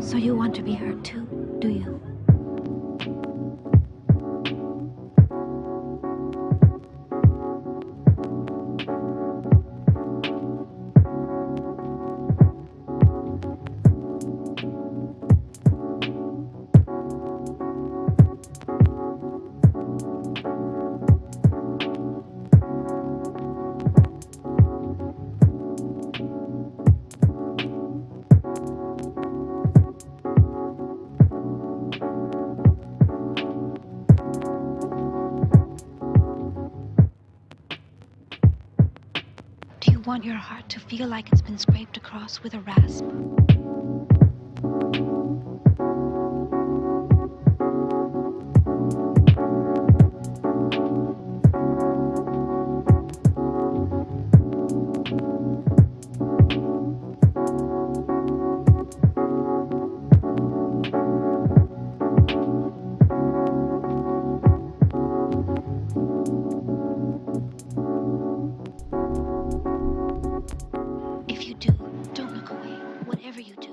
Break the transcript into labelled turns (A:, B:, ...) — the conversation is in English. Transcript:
A: So you want to be hurt too, do you? Want your heart to feel like it's been scraped across with a rasp? whatever you do.